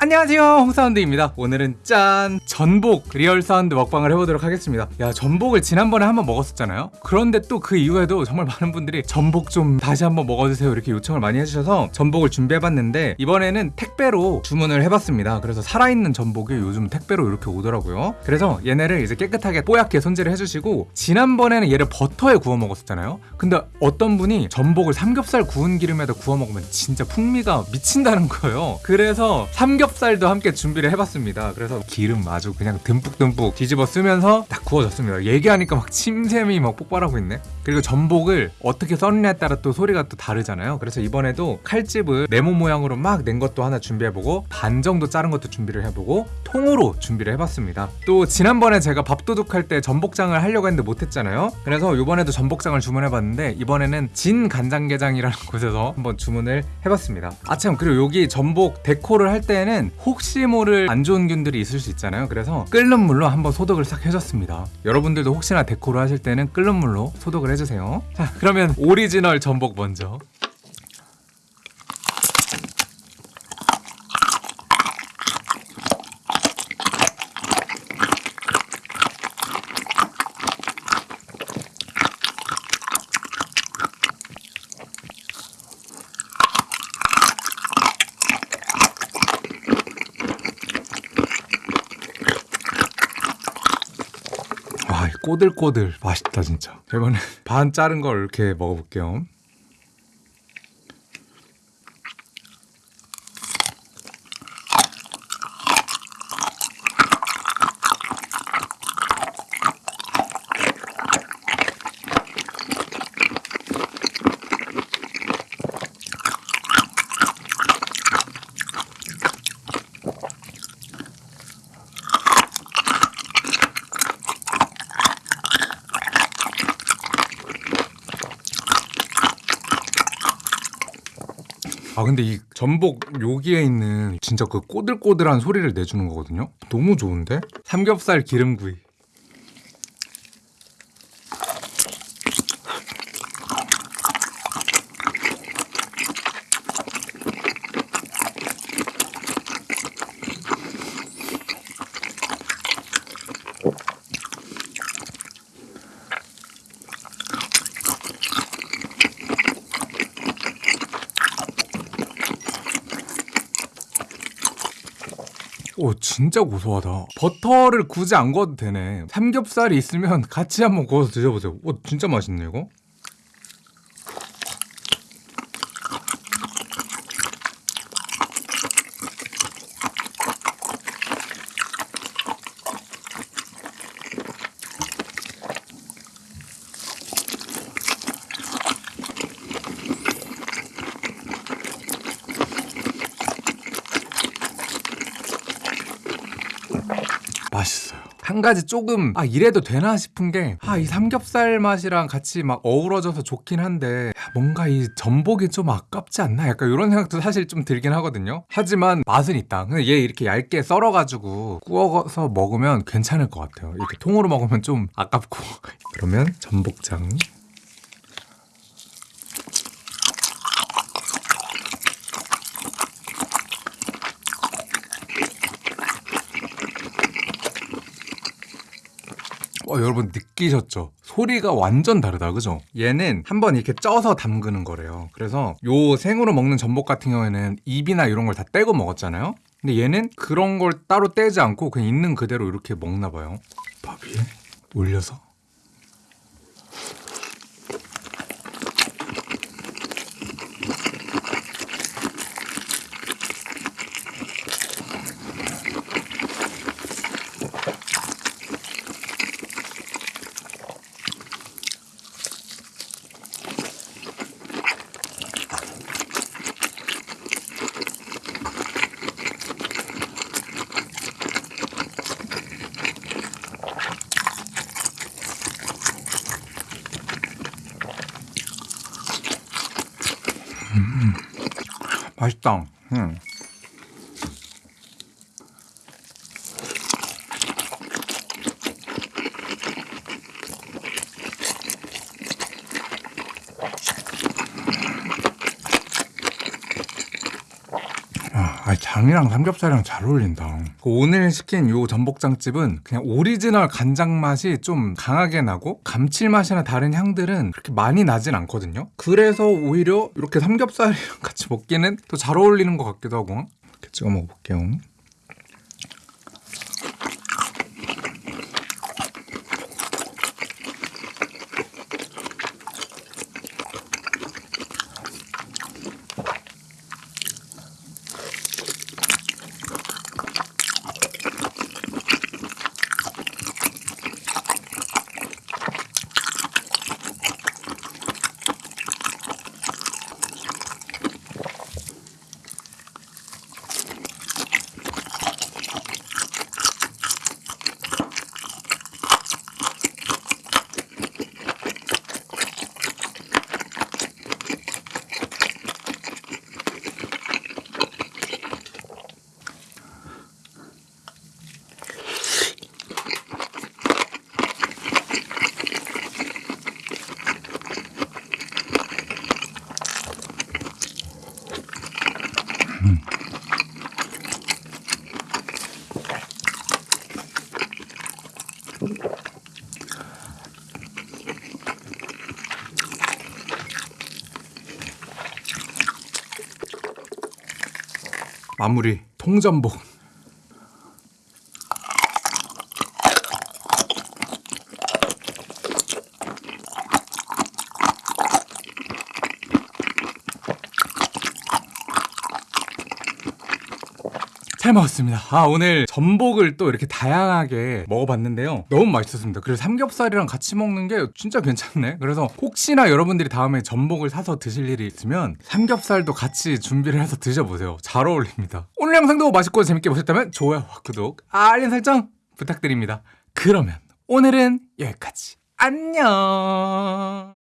안녕하세요. 홍사운드입니다. 오늘은 짠 전복 real sound 먹방을 해보도록 하겠습니다. 야 전복을 지난번에 한번 먹었었잖아요. 그런데 또 그 이후에도 정말 많은 분들이 전복 좀 다시 한번 먹어주세요 이렇게 요청을 많이 해주셔서 전복을 준비해봤는데 이번에는 택배로 주문을 해봤습니다. 그래서 살아있는 전복이 요즘 택배로 이렇게 오더라고요. 그래서 얘네를 이제 깨끗하게 뽀얗게 손질을 해주시고 지난번에는 얘를 버터에 구워 먹었었잖아요. 근데 어떤 분이 전복을 삼겹살 구운 기름에다 구워 먹으면 진짜 풍미가 미친다는 거예요. 그래서 삼겹살도 함께 준비를 해봤습니다. 그래서 기름 아주 그냥 듬뿍듬뿍 뒤집어 쓰면서 딱 구워졌습니다. 얘기하니까 막 침샘이 막 폭발하고 있네. 그리고 전복을 어떻게 썰느냐에 따라 또 소리가 또 다르잖아요. 그래서 이번에도 칼집을 네모 모양으로 막 낸 것도 하나 준비해보고 반 정도 자른 것도 준비를 해보고 통으로 준비를 해봤습니다. 또 지난번에 제가 밥도둑 할 때 전복장을 하려고 했는데 못했잖아요. 그래서 이번에도 전복장을 주문해봤는데 이번에는 진 간장게장이라는 곳에서 한번 주문을 해봤습니다. 아참. 그리고 여기 전복 데코를 할 때는 혹시 모를 안 좋은 균들이 있을 수 있잖아요 그래서 끓는 물로 한번 소독을 싹 해줬습니다. 여러분들도 혹시나 데코를 하실 때는 끓는 물로 소독을 해주세요. 자 그러면 오리지널 전복 먼저 꼬들꼬들 맛있다 진짜. 이번에 반 자른 걸 이렇게 먹어볼게요. 아 근데 이 전복 여기에 있는 진짜 그 꼬들꼬들한 소리를 내주는 거거든요. 너무 좋은데? 삼겹살 기름구이. 오 진짜 고소하다. 버터를 굳이 안 구워도 되네. 삼겹살이 있으면 같이 한번 구워서 드셔보세요. 오 진짜 맛있네 이거 맛있어요. 한 가지 조금 아 이래도 되나 싶은 게 아 이 삼겹살 맛이랑 같이 막 어우러져서 좋긴 한데 야, 뭔가 이 전복이 좀 아깝지 않나 약간 이런 생각도 사실 좀 들긴 하거든요. 하지만 맛은 있다. 근데 얘 이렇게 얇게 썰어가지고 구워서 먹으면 괜찮을 것 같아요. 이렇게 통으로 먹으면 좀 아깝고 그러면 전복장 어, 여러분 느끼셨죠? 소리가 완전 다르다, 그죠? 얘는 한번 이렇게 쪄서 담그는 거래요. 그래서 요 생으로 먹는 전복 같은 경우에는 입이나 이런 걸 다 떼고 먹었잖아요. 근데 얘는 그런 걸 따로 떼지 않고 그냥 있는 그대로 이렇게 먹나 봐요. 밥 위에 올려서. 맛있다. 음. 아 장이랑 삼겹살이랑 잘 어울린다. 오늘 시킨 요 전복장집은 그냥 오리지널 간장 맛이 좀 강하게 나고 감칠맛이나 다른 향들은 그렇게 많이 나진 않거든요. 그래서 오히려 이렇게 삼겹살이랑 같이 먹기는 또 잘 어울리는 것 같기도 하고 이렇게 찍어 먹어볼게요. 마무리 통전복. 잘 먹었습니다. 아, 오늘 전복을 또 이렇게 다양하게 먹어봤는데요. 너무 맛있었습니다. 그리고 삼겹살이랑 같이 먹는 게 진짜 괜찮네. 그래서 혹시나 여러분들이 다음에 전복을 사서 드실 일이 있으면 삼겹살도 같이 준비를 해서 드셔보세요. 잘 어울립니다. 오늘 영상도 맛있고 재밌게 보셨다면 좋아요와 구독, 알림 설정 부탁드립니다. 그러면 오늘은 여기까지. 안녕!